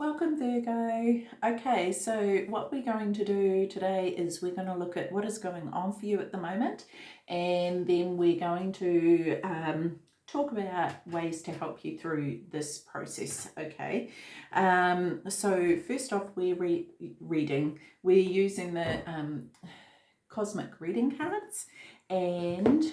Welcome Virgo. Okay, so what we're going to do today is we're going to look at what is going on for you at the moment and then we're going to um, talk about ways to help you through this process, okay? Um, so first off, we're re reading. We're using the um, Cosmic Reading cards and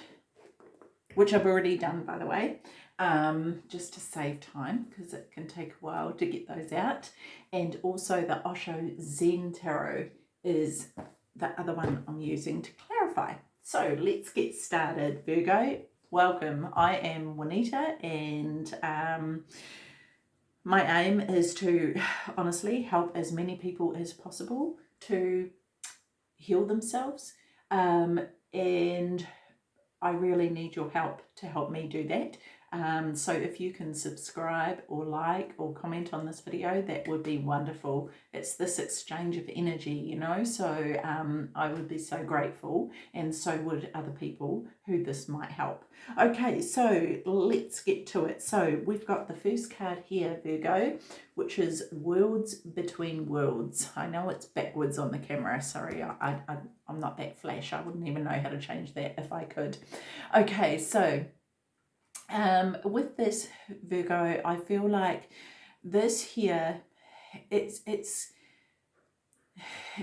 which I've already done by the way um, just to save time because it can take a while to get those out. And also the Osho Zen Tarot is the other one I'm using to clarify. So let's get started, Virgo. Welcome. I am Juanita and um, my aim is to honestly help as many people as possible to heal themselves um, and I really need your help to help me do that. Um, so if you can subscribe or like or comment on this video, that would be wonderful. It's this exchange of energy, you know, so um, I would be so grateful and so would other people who this might help. Okay, so let's get to it. So we've got the first card here, Virgo, which is Worlds Between Worlds. I know it's backwards on the camera. Sorry, I, I, I'm not that flash. I wouldn't even know how to change that if I could. Okay, so um, with this Virgo, I feel like this here, it's, it's,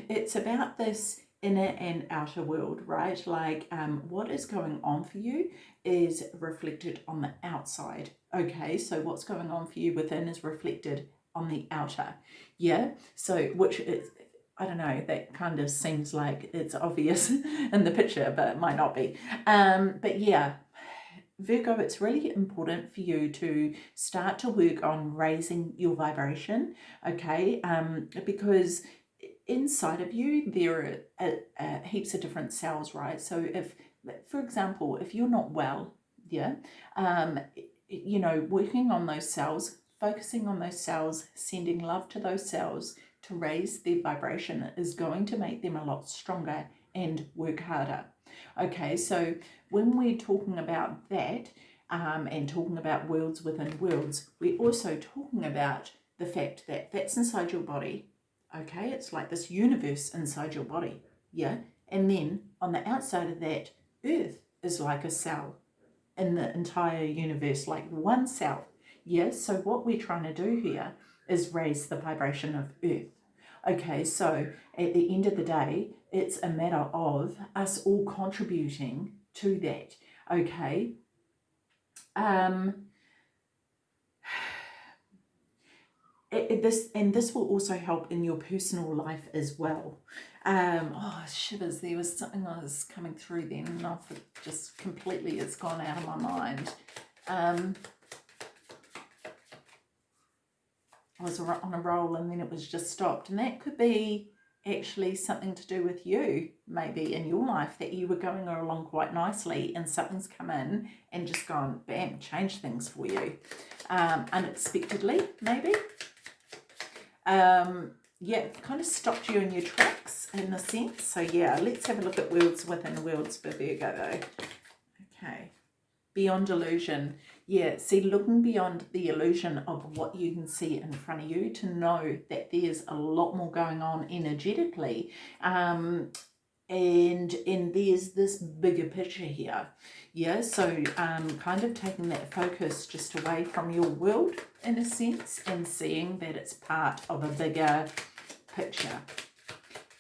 it's about this inner and outer world, right? Like um, what is going on for you is reflected on the outside. Okay, so what's going on for you within is reflected on the outer. Yeah, so which is, I don't know, that kind of seems like it's obvious in the picture, but it might not be. Um, but yeah, Virgo, it's really important for you to start to work on raising your vibration, okay? Um, because inside of you, there are heaps of different cells, right? So if, for example, if you're not well, yeah, um, you know, working on those cells, focusing on those cells, sending love to those cells to raise their vibration is going to make them a lot stronger and work harder. Okay, so when we're talking about that um, and talking about worlds within worlds, we're also talking about the fact that that's inside your body. Okay, it's like this universe inside your body. Yeah, and then on the outside of that, Earth is like a cell in the entire universe, like one cell. Yes, so what we're trying to do here is raise the vibration of Earth. Okay, so at the end of the day, it's a matter of us all contributing to that. Okay. Um, it, it, this and this will also help in your personal life as well. Um, oh, shivers, there was something that was coming through then and I've just completely, it's gone out of my mind. Um, I was on a roll and then it was just stopped. And that could be actually something to do with you, maybe in your life, that you were going along quite nicely and something's come in and just gone, bam, change things for you. Um, unexpectedly, maybe. Um, yeah, kind of stopped you in your tracks in a sense. So yeah, let's have a look at worlds within worlds for Virgo though. Okay. Beyond illusion yeah, see, looking beyond the illusion of what you can see in front of you to know that there's a lot more going on energetically. Um, and and there's this bigger picture here. Yeah so um kind of taking that focus just away from your world in a sense and seeing that it's part of a bigger picture.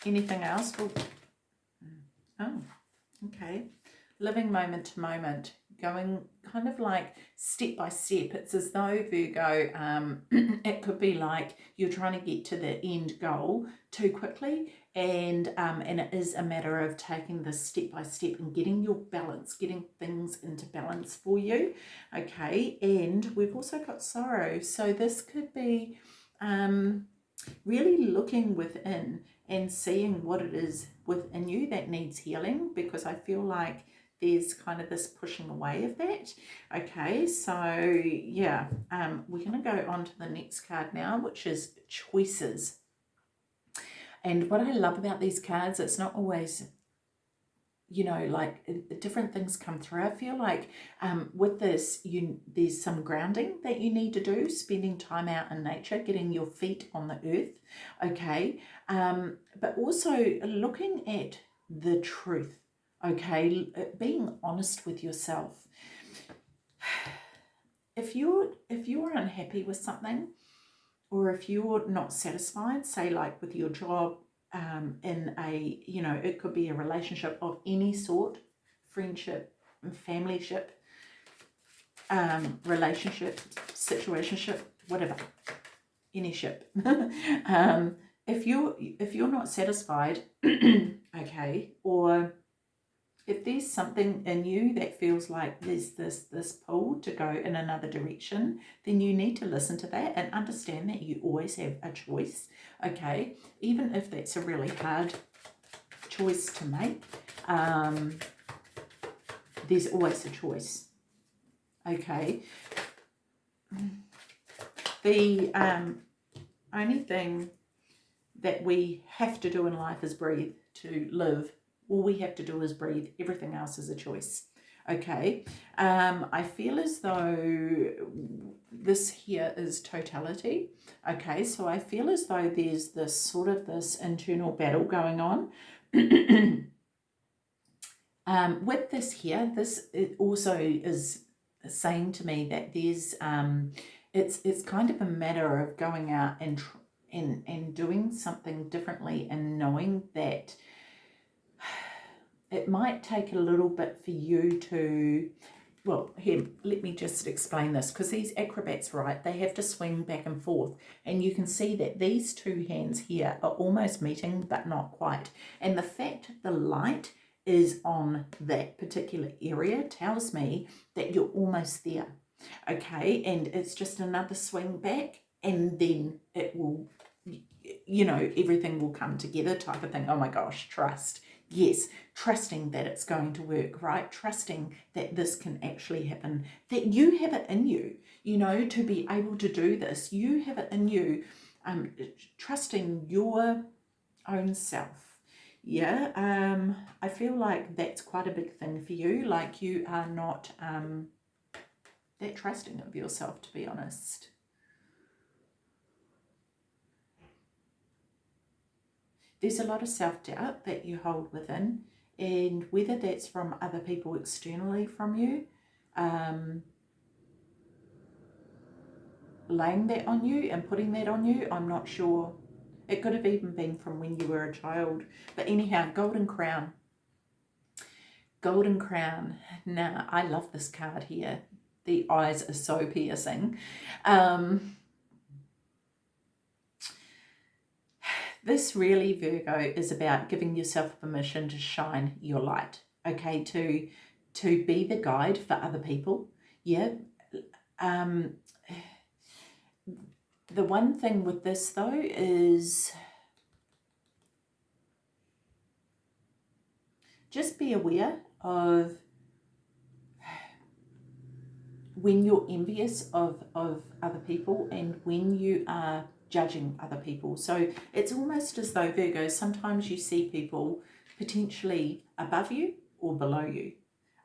Anything else? Oh okay. Living moment to moment going kind of like step by step. It's as though Virgo, um, it could be like you're trying to get to the end goal too quickly and um, and it is a matter of taking this step by step and getting your balance, getting things into balance for you. Okay, and we've also got sorrow. So this could be um, really looking within and seeing what it is within you that needs healing because I feel like there's kind of this pushing away of that. Okay, so yeah, um, we're going to go on to the next card now, which is choices. And what I love about these cards, it's not always, you know, like uh, different things come through. I feel like um, with this, you there's some grounding that you need to do, spending time out in nature, getting your feet on the earth, okay? Um, but also looking at the truth, okay? Uh, being honest with yourself. If you're if you're unhappy with something, or if you're not satisfied, say like with your job, um, in a, you know, it could be a relationship of any sort, friendship, and familyship, um, relationship, situationship, whatever, any ship. um, if you're if you're not satisfied, okay, or if there's something in you that feels like there's this this pull to go in another direction then you need to listen to that and understand that you always have a choice okay? Even if that's a really hard choice to make um, there's always a choice okay? The um, only thing that we have to do in life is breathe to live all we have to do is breathe. Everything else is a choice. Okay, um, I feel as though this here is totality. Okay, so I feel as though there's this sort of this internal battle going on. um, with this here, this it also is saying to me that there's um, it's it's kind of a matter of going out and and and doing something differently and knowing that it might take a little bit for you to well here let me just explain this because these acrobats right they have to swing back and forth and you can see that these two hands here are almost meeting but not quite and the fact the light is on that particular area tells me that you're almost there okay and it's just another swing back and then it will you know everything will come together type of thing oh my gosh trust Yes, trusting that it's going to work, right? Trusting that this can actually happen, that you have it in you, you know, to be able to do this. You have it in you, um, trusting your own self. Yeah, um, I feel like that's quite a big thing for you. Like you are not um, that trusting of yourself, to be honest. There's a lot of self-doubt that you hold within and whether that's from other people externally from you um, laying that on you and putting that on you I'm not sure. It could have even been from when you were a child. But anyhow golden crown. Golden crown. Now I love this card here. The eyes are so piercing. Um, This really, Virgo, is about giving yourself permission to shine your light, okay, to, to be the guide for other people. Yeah. Um, the one thing with this, though, is just be aware of when you're envious of, of other people and when you are judging other people. So it's almost as though, Virgo, sometimes you see people potentially above you or below you,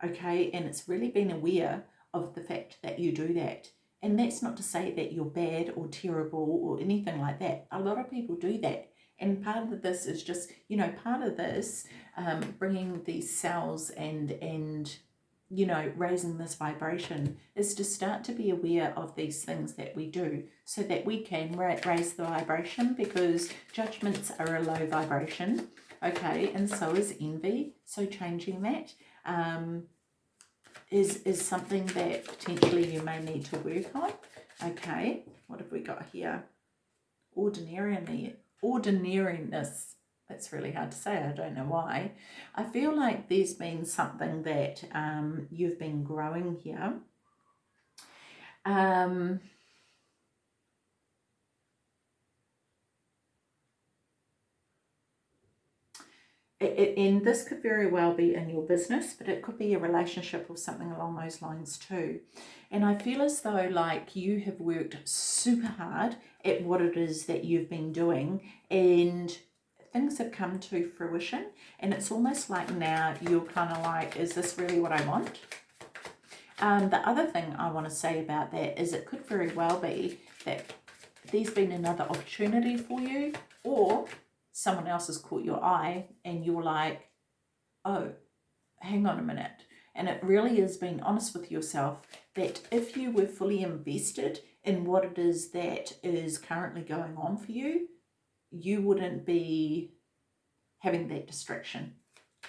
okay? And it's really being aware of the fact that you do that. And that's not to say that you're bad or terrible or anything like that. A lot of people do that. And part of this is just, you know, part of this, um, bringing these cells and, and you know, raising this vibration is to start to be aware of these things that we do so that we can ra raise the vibration because judgments are a low vibration, okay, and so is envy. So changing that um, is is something that potentially you may need to work on, okay. What have we got here? Ordinary, ordinariness that's really hard to say. I don't know why. I feel like there's been something that um, you've been growing here. Um, and this could very well be in your business, but it could be a relationship or something along those lines too. And I feel as though like you have worked super hard at what it is that you've been doing and things have come to fruition and it's almost like now you're kind of like, is this really what I want? Um, the other thing I want to say about that is it could very well be that there's been another opportunity for you or someone else has caught your eye and you're like, oh, hang on a minute. And it really is being honest with yourself that if you were fully invested in what it is that is currently going on for you, you wouldn't be having that distraction.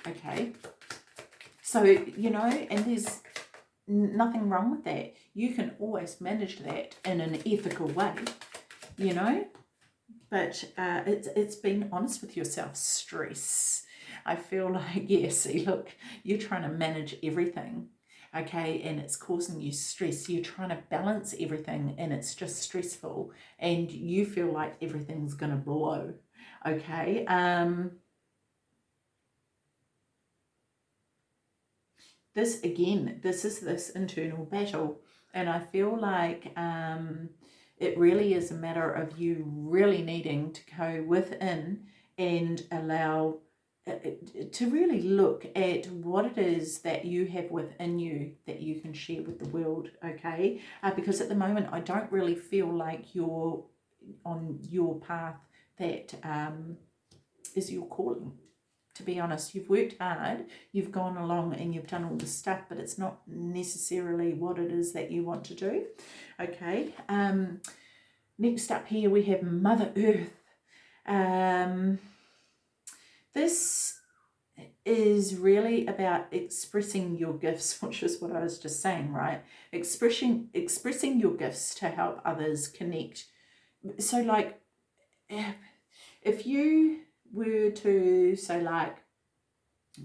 Okay. So, you know, and there's nothing wrong with that. You can always manage that in an ethical way, you know, but uh, it's, it's being honest with yourself. Stress. I feel like, yeah, see, look, you're trying to manage everything, okay, and it's causing you stress. You're trying to balance everything and it's just stressful and you feel like everything's going to blow, okay. Um, this, again, this is this internal battle and I feel like um, it really is a matter of you really needing to go within and allow to really look at what it is that you have within you that you can share with the world okay? Uh, because at the moment I don't really feel like you're on your path that um, is your calling to be honest. You've worked hard you've gone along and you've done all the stuff but it's not necessarily what it is that you want to do okay? Um, next up here we have Mother Earth. Um, this is really about expressing your gifts, which is what I was just saying, right? Expressing, expressing your gifts to help others connect. So like, if you were to, so like,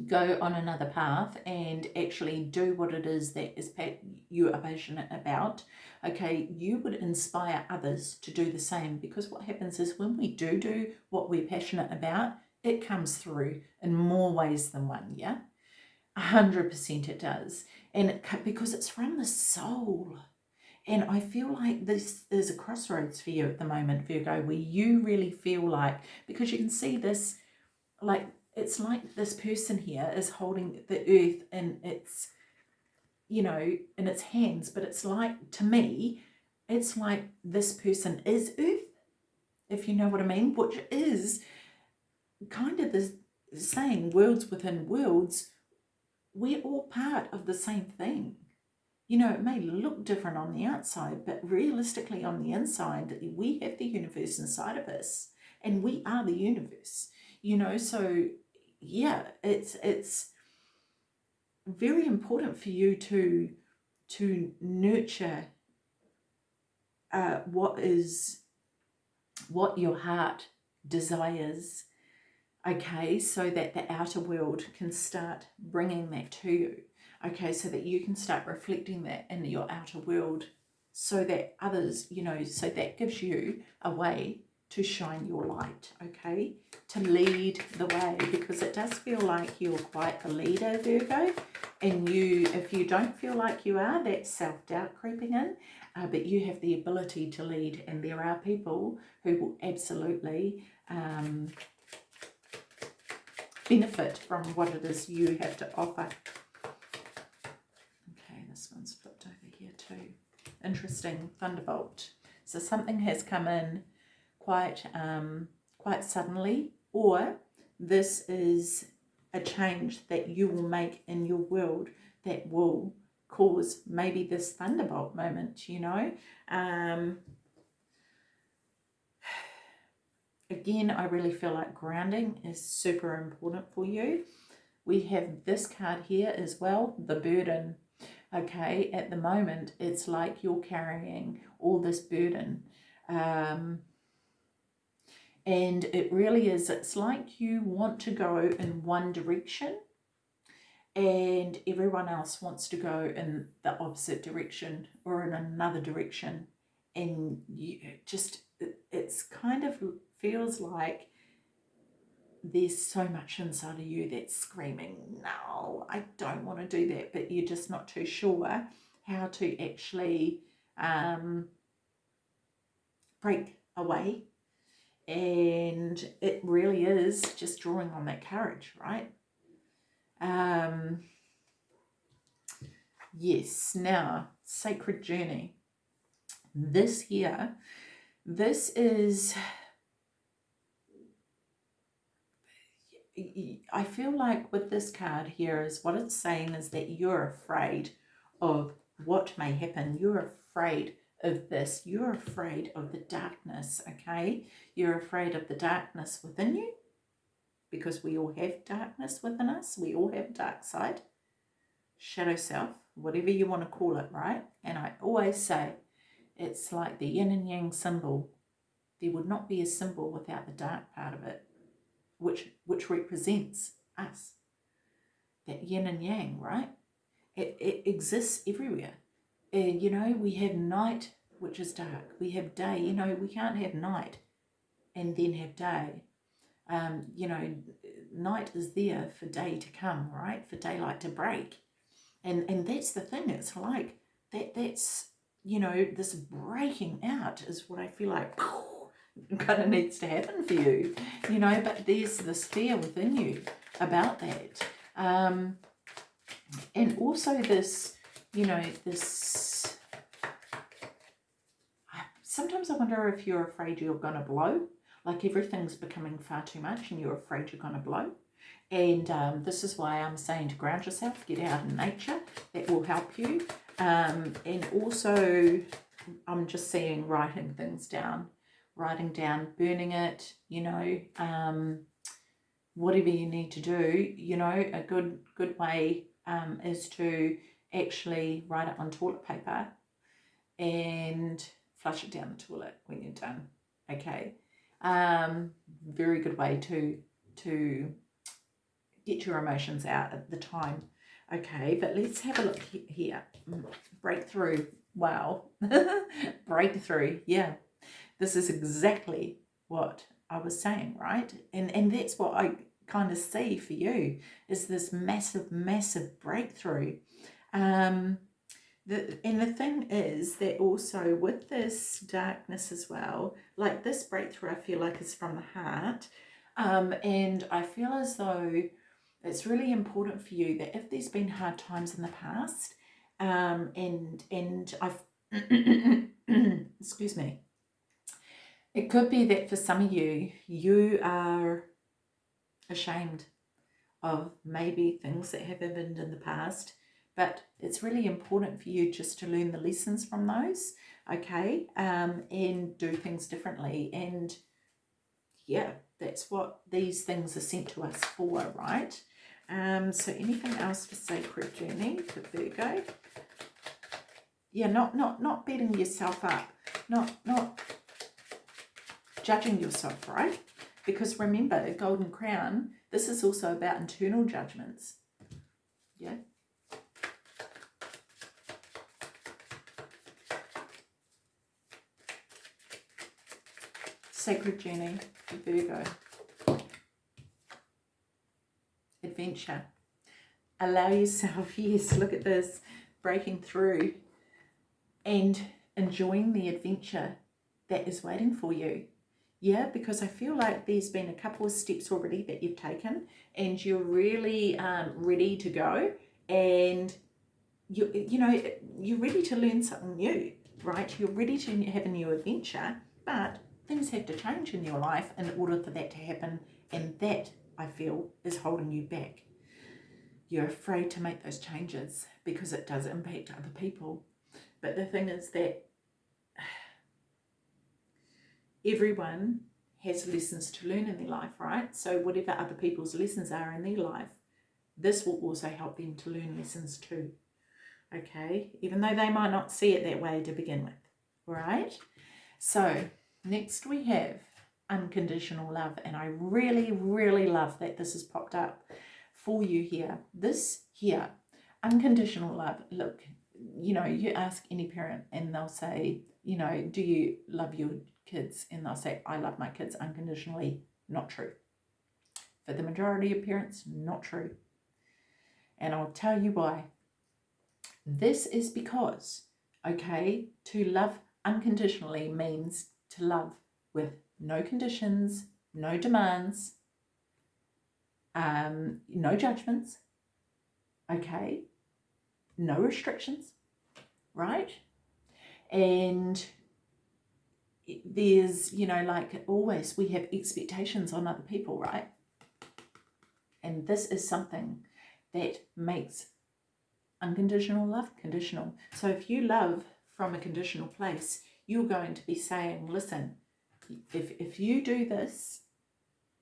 go on another path and actually do what it is that is you are passionate about okay you would inspire others to do the same because what happens is when we do do what we're passionate about it comes through in more ways than one, yeah? 100% it does. And it, because it's from the soul. And I feel like this is a crossroads for you at the moment, Virgo, where you really feel like, because you can see this, like, it's like this person here is holding the earth in its, you know, in its hands. But it's like, to me, it's like this person is earth, if you know what I mean, which is kind of the saying worlds within worlds, we're all part of the same thing. You know, it may look different on the outside, but realistically on the inside, we have the universe inside of us and we are the universe, you know, so yeah, it's, it's very important for you to, to nurture uh, what is, what your heart desires okay, so that the outer world can start bringing that to you, okay, so that you can start reflecting that in your outer world so that others, you know, so that gives you a way to shine your light, okay, to lead the way because it does feel like you're quite a leader, Virgo, and you, if you don't feel like you are, that's self-doubt creeping in, uh, but you have the ability to lead and there are people who will absolutely um, benefit from what it is you have to offer. Okay, this one's flipped over here too. Interesting, Thunderbolt. So something has come in quite, um, quite suddenly or this is a change that you will make in your world that will cause maybe this thunderbolt moment, you know. Um, Again, I really feel like grounding is super important for you. We have this card here as well, the burden. Okay, at the moment, it's like you're carrying all this burden. Um, and it really is, it's like you want to go in one direction and everyone else wants to go in the opposite direction or in another direction and you just it's kind of feels like there's so much inside of you that's screaming, no, I don't want to do that, but you're just not too sure how to actually um, break away and it really is just drawing on that courage, right? Um, yes, now, sacred journey. This here, this is, I feel like with this card here is what it's saying is that you're afraid of what may happen. You're afraid of this. You're afraid of the darkness, okay? You're afraid of the darkness within you because we all have darkness within us. We all have dark side, shadow self, whatever you want to call it, right? And I always say it's like the yin and yang symbol. There would not be a symbol without the dark part of it, which, which represents us. That yin and yang, right? It, it exists everywhere. And, you know, we have night, which is dark. We have day. You know, we can't have night and then have day. Um, you know, night is there for day to come, right? For daylight to break. And and that's the thing. It's like that that's you know, this breaking out is what I feel like kind of needs to happen for you. You know, but there's this fear within you about that. Um, and also this, you know, this, sometimes I wonder if you're afraid you're going to blow, like everything's becoming far too much and you're afraid you're going to blow. And um, this is why I'm saying to ground yourself, get out in nature, that will help you. Um, and also, I'm just seeing writing things down, writing down, burning it, you know, um, whatever you need to do, you know, a good, good way um, is to actually write it on toilet paper and flush it down the toilet when you're done. Okay. Um, very good way to to get your emotions out at the time. Okay, but let's have a look here. Mm, breakthrough. Wow. Breakthrough. Yeah. This is exactly what I was saying, right? And and that's what I kind of see for you is this massive, massive breakthrough. Um, the, and the thing is that also with this darkness as well, like this breakthrough I feel like is from the heart. Um, and I feel as though it's really important for you that if there's been hard times in the past, um, and and I've excuse me, it could be that for some of you, you are ashamed of maybe things that have happened in the past, but it's really important for you just to learn the lessons from those, okay, um, and do things differently. And yeah, that's what these things are sent to us for, right? Um, so anything else for Sacred Journey for Virgo? Yeah, not not not beating yourself up, not not judging yourself, right? Because remember, Golden Crown, this is also about internal judgments. Yeah. Sacred Journey Virgo. Adventure. Allow yourself, yes, look at this, breaking through and enjoying the adventure that is waiting for you. Yeah, because I feel like there's been a couple of steps already that you've taken and you're really um, ready to go and you, you know, you're ready to learn something new, right? You're ready to have a new adventure, but things have to change in your life in order for that to happen. And that, I feel, is holding you back. You're afraid to make those changes because it does impact other people. But the thing is that everyone has lessons to learn in their life, right? So whatever other people's lessons are in their life, this will also help them to learn lessons too. Okay, even though they might not see it that way to begin with. Right. So next we have unconditional love, and I really, really love that this has popped up for you here. This here, unconditional love. Look, you know, you ask any parent and they'll say, you know, do you love your kids and they'll say, I love my kids unconditionally. Not true. For the majority of parents, not true. And I'll tell you why. This is because, okay, to love unconditionally means to love with no conditions, no demands, um, no judgments, okay, no restrictions, right? And there's, you know, like always, we have expectations on other people, right? And this is something that makes unconditional love conditional. So if you love from a conditional place, you're going to be saying, listen, if, if you do this,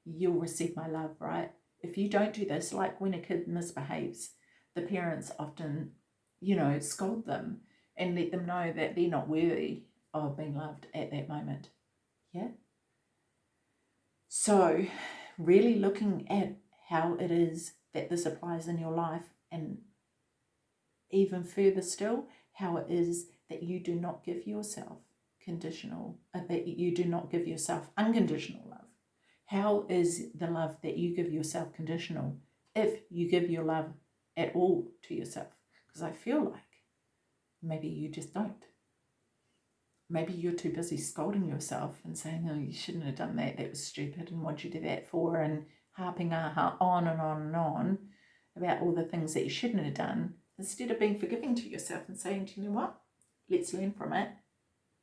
you'll receive my love, right? If you don't do this, like when a kid misbehaves, the parents often, you know, scold them and let them know that they're not worthy of being loved at that moment. Yeah? So, really looking at how it is that this applies in your life and even further still, how it is that you do not give yourself conditional, uh, that you do not give yourself unconditional love. How is the love that you give yourself conditional if you give your love at all to yourself? Because I feel like maybe you just don't. Maybe you're too busy scolding yourself and saying, oh, you shouldn't have done that, that was stupid, and what'd you do that for? And harping on and on and on about all the things that you shouldn't have done, instead of being forgiving to yourself and saying, do you know what? Let's learn from it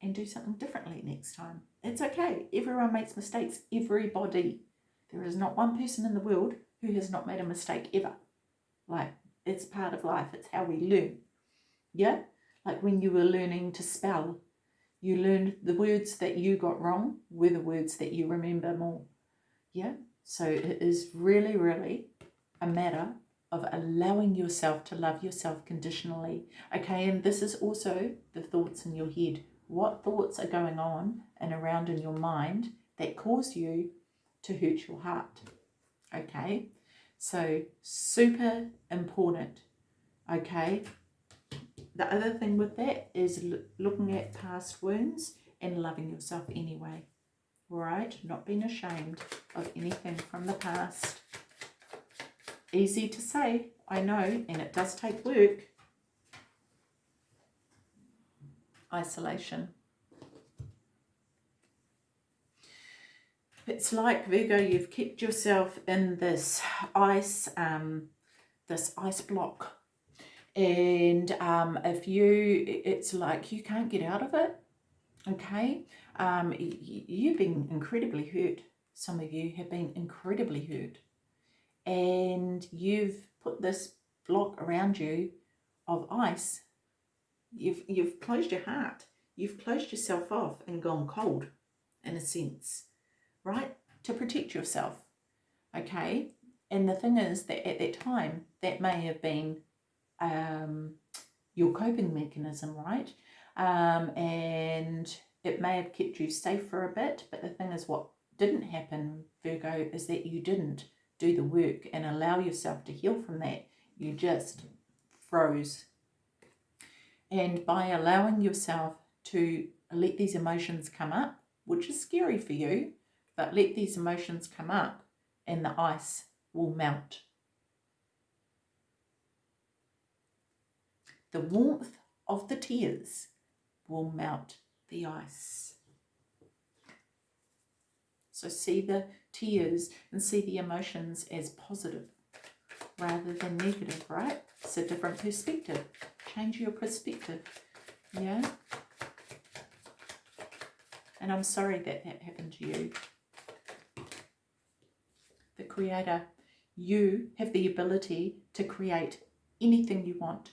and do something differently next time. It's okay. Everyone makes mistakes. Everybody. There is not one person in the world who has not made a mistake ever. Like, it's part of life. It's how we learn. Yeah? Like when you were learning to spell, you learned the words that you got wrong were the words that you remember more. Yeah? So it is really, really a matter of allowing yourself to love yourself conditionally. Okay, and this is also the thoughts in your head. What thoughts are going on and around in your mind that cause you to hurt your heart? Okay, so super important. Okay, the other thing with that is looking at past wounds and loving yourself anyway. Right, not being ashamed of anything from the past. Easy to say, I know, and it does take work. Isolation. It's like, Virgo, you've kept yourself in this ice, um, this ice block. And um, if you, it's like you can't get out of it, okay? Um, you've been incredibly hurt. Some of you have been incredibly hurt. And you've put this block around you of ice. You've, you've closed your heart. You've closed yourself off and gone cold, in a sense, right? To protect yourself, okay? And the thing is that at that time, that may have been um, your coping mechanism, right? Um, and it may have kept you safe for a bit, but the thing is what didn't happen, Virgo, is that you didn't do the work and allow yourself to heal from that. You just froze. And by allowing yourself to let these emotions come up, which is scary for you, but let these emotions come up and the ice will melt. The warmth of the tears will melt the ice. So see the tears and see the emotions as positive rather than negative, right? It's a different perspective. Change your perspective, yeah? And I'm sorry that that happened to you. The Creator, you have the ability to create anything you want,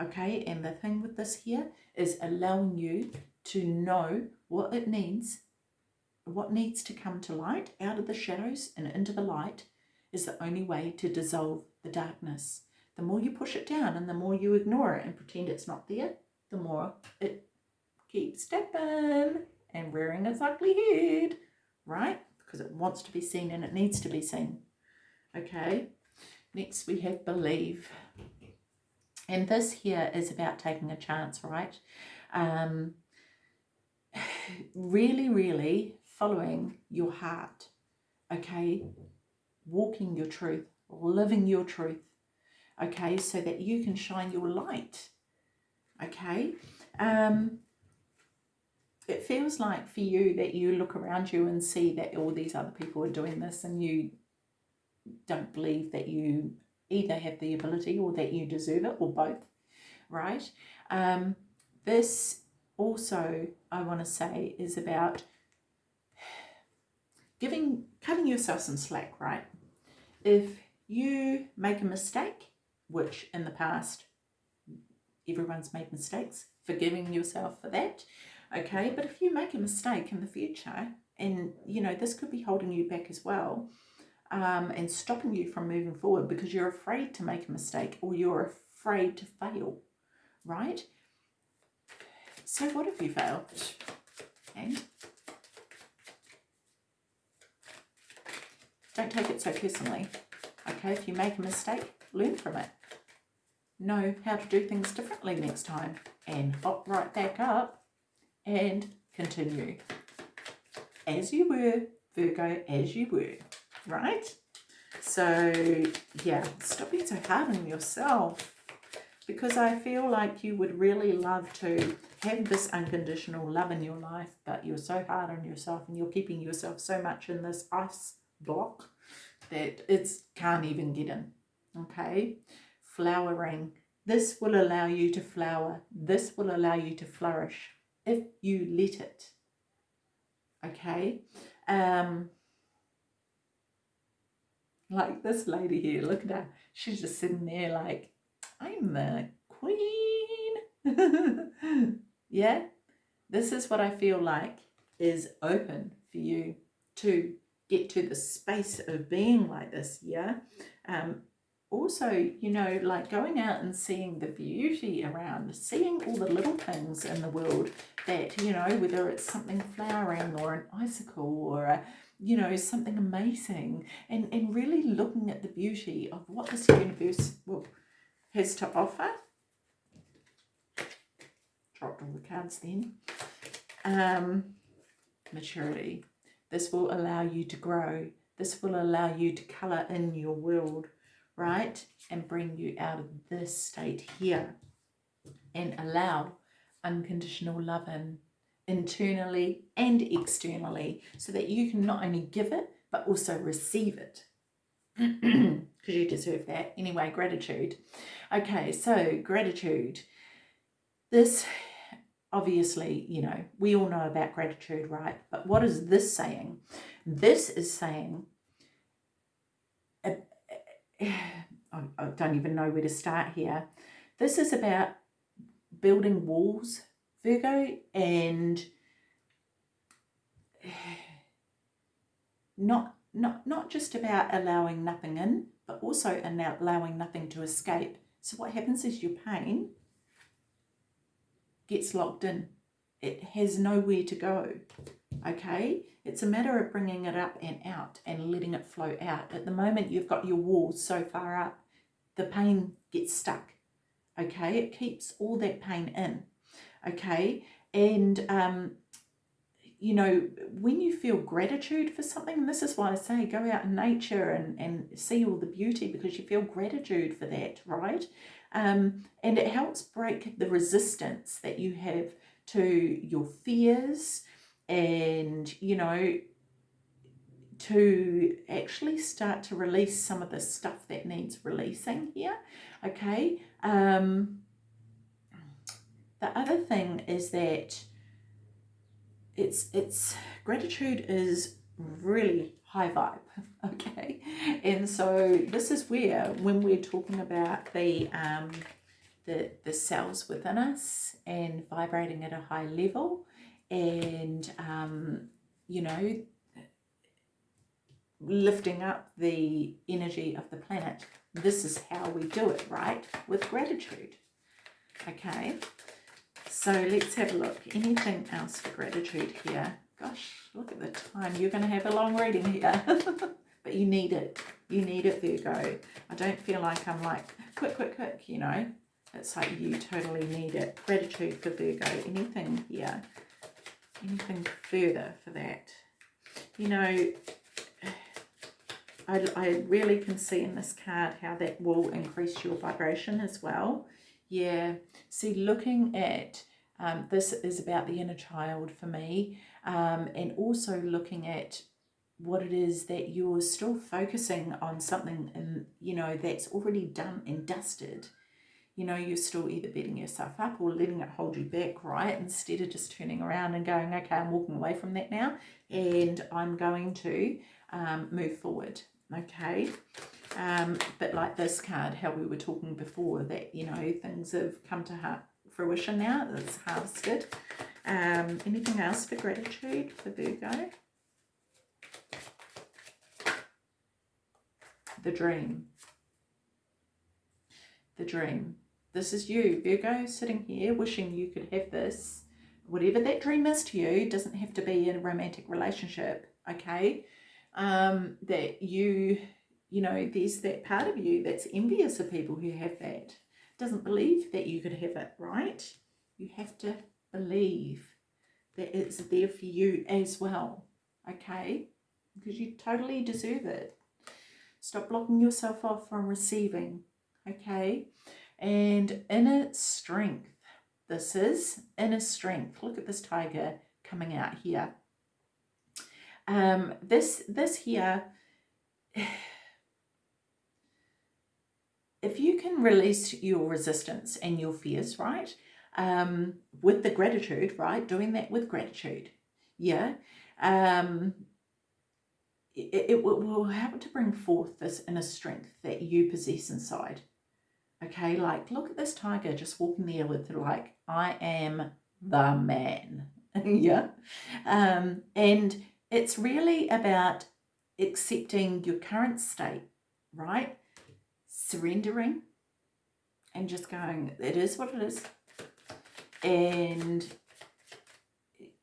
okay? And the thing with this here is allowing you to know what it needs, what needs to come to light out of the shadows and into the light is the only way to dissolve the darkness. The more you push it down and the more you ignore it and pretend it's not there, the more it keeps stepping and rearing its ugly head, right? Because it wants to be seen and it needs to be seen. Okay, next we have believe. And this here is about taking a chance, right? Um, really, really following your heart, okay? Walking your truth, living your truth, okay? So that you can shine your light, okay? Um, it feels like for you that you look around you and see that all these other people are doing this and you don't believe that you either have the ability or that you deserve it or both, right? Um, this also, I want to say, is about giving, cutting yourself some slack, right? If you make a mistake, which in the past everyone's made mistakes, forgiving yourself for that, okay? But if you make a mistake in the future, and you know, this could be holding you back as well, um, and stopping you from moving forward because you're afraid to make a mistake or you're afraid to fail, right? So what if you fail? And don't take it so personally. Okay, if you make a mistake, learn from it. Know how to do things differently next time and hop right back up and continue. As you were, Virgo, as you were right? So yeah, stop being so hard on yourself because I feel like you would really love to have this unconditional love in your life, but you're so hard on yourself and you're keeping yourself so much in this ice block that it's can't even get in. Okay, flowering. This will allow you to flower. This will allow you to flourish if you let it. Okay. Um, like this lady here, look at her. She's just sitting there like, I'm the queen. yeah, this is what I feel like is open for you to get to the space of being like this, yeah? Um, also, you know, like going out and seeing the beauty around, seeing all the little things in the world that, you know, whether it's something flowering or an icicle or a, you know, something amazing and, and really looking at the beauty of what this universe well, has to offer. Dropped all the cards then. Um, maturity. This will allow you to grow. This will allow you to colour in your world, right? And bring you out of this state here and allow unconditional love in internally and externally so that you can not only give it but also receive it. Because you deserve that. Anyway gratitude. Okay so gratitude. This obviously you know we all know about gratitude right? But what is this saying? This is saying uh, I don't even know where to start here. This is about building walls Virgo and not not not just about allowing nothing in but also allowing nothing to escape. So what happens is your pain gets locked in. It has nowhere to go okay? It's a matter of bringing it up and out and letting it flow out. At the moment you've got your walls so far up the pain gets stuck okay? It keeps all that pain in okay? And um you know when you feel gratitude for something and this is why i say go out in nature and and see all the beauty because you feel gratitude for that right? Um and it helps break the resistance that you have to your fears and you know to actually start to release some of the stuff that needs releasing here okay? Um the other thing is that it's it's gratitude is really high vibe okay? And so this is where when we're talking about the um the the cells within us and vibrating at a high level and um you know lifting up the energy of the planet this is how we do it right? With gratitude okay so let's have a look. Anything else for gratitude here? Gosh, look at the time. You're going to have a long reading here. but you need it. You need it, Virgo. I don't feel like I'm like, quick, quick, quick, you know. It's like you totally need it. Gratitude for Virgo. Anything here? Anything further for that? You know, I, I really can see in this card how that will increase your vibration as well. Yeah, see, looking at Um, this is about the inner child for me um, and also looking at what it is that you're still focusing on something and you know that's already done and dusted. You know you're still either beating yourself up or letting it hold you back right? Instead of just turning around and going okay i'm walking away from that now and i'm going to um, move forward. Okay um, but like this card how we were talking before that you know things have come to fruition now it's harvested um, anything else for gratitude for virgo the dream. The dream. This is you, Virgo, sitting here wishing you could have this. Whatever that dream is to you, doesn't have to be in a romantic relationship, okay? Um, that you, you know, there's that part of you that's envious of people who have that. Doesn't believe that you could have it, right? You have to believe that it's there for you as well, okay? Because you totally deserve it. Stop blocking yourself off from receiving, okay? And inner strength. This is inner strength. Look at this tiger coming out here. Um, this, this here, if you can release your resistance and your fears, right? Um, with the gratitude, right? Doing that with gratitude. Yeah. Um, it, it will, will help to bring forth this inner strength that you possess inside. Okay, like look at this tiger just walking there with like, I am the man. yeah. Um, and it's really about accepting your current state, right? Surrendering and just going, it is what it is. And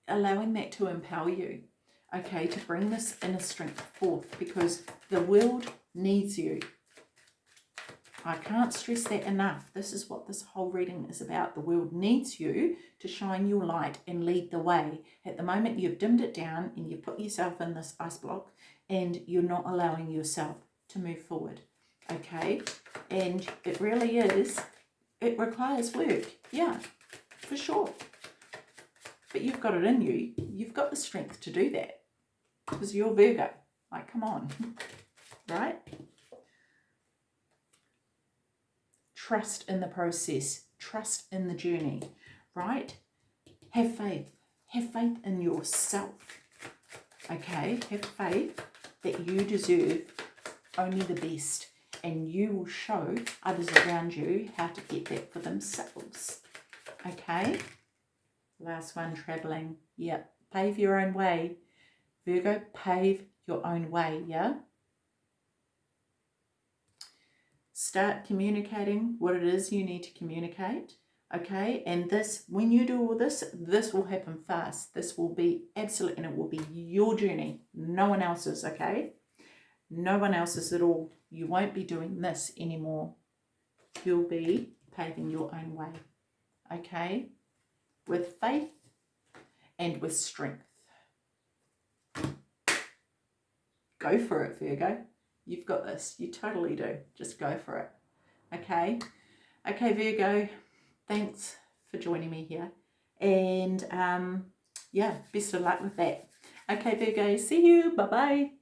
allowing that to empower you okay, to bring this inner strength forth because the world needs you. I can't stress that enough. This is what this whole reading is about. The world needs you to shine your light and lead the way. At the moment, you've dimmed it down and you've put yourself in this ice block and you're not allowing yourself to move forward. Okay? And it really is, it requires work. Yeah, for sure. But you've got it in you. You've got the strength to do that because you're Virgo. Like, come on, right? Trust in the process. Trust in the journey, right? Have faith. Have faith in yourself. Okay? Have faith that you deserve only the best and you will show others around you how to get that for themselves. Okay? Last one, traveling. Yep. Pave your own way. Virgo, pave your own way, yeah? Start communicating what it is you need to communicate, okay? And this, when you do all this, this will happen fast. This will be absolute, and it will be your journey, no one else's, okay? No one else's at all. You won't be doing this anymore. You'll be paving your own way, okay? With faith and with strength. go for it, Virgo. You've got this. You totally do. Just go for it. Okay? Okay, Virgo, thanks for joining me here. And um, yeah, best of luck with that. Okay, Virgo, see you. Bye-bye.